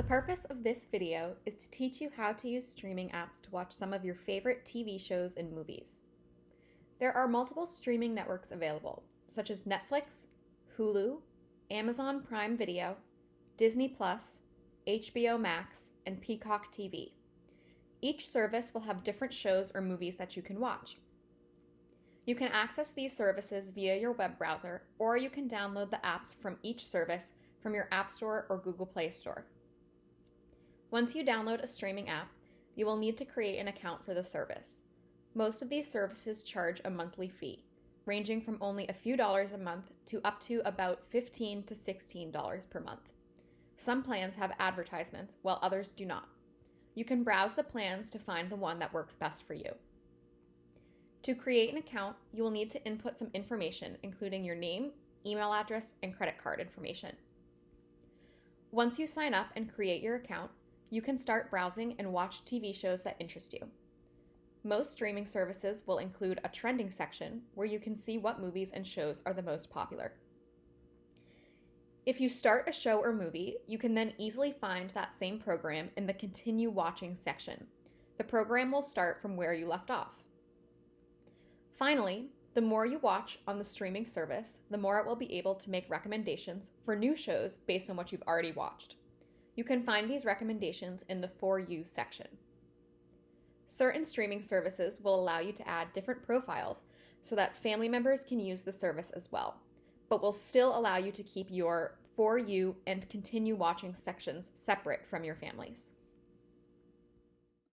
The purpose of this video is to teach you how to use streaming apps to watch some of your favorite TV shows and movies. There are multiple streaming networks available, such as Netflix, Hulu, Amazon Prime Video, Disney Plus, HBO Max, and Peacock TV. Each service will have different shows or movies that you can watch. You can access these services via your web browser, or you can download the apps from each service from your App Store or Google Play Store. Once you download a streaming app, you will need to create an account for the service. Most of these services charge a monthly fee, ranging from only a few dollars a month to up to about 15 to $16 per month. Some plans have advertisements, while others do not. You can browse the plans to find the one that works best for you. To create an account, you will need to input some information, including your name, email address, and credit card information. Once you sign up and create your account, you can start browsing and watch TV shows that interest you. Most streaming services will include a trending section where you can see what movies and shows are the most popular. If you start a show or movie, you can then easily find that same program in the Continue Watching section. The program will start from where you left off. Finally, the more you watch on the streaming service, the more it will be able to make recommendations for new shows based on what you've already watched. You can find these recommendations in the For You section. Certain streaming services will allow you to add different profiles so that family members can use the service as well, but will still allow you to keep your For You and Continue Watching sections separate from your families.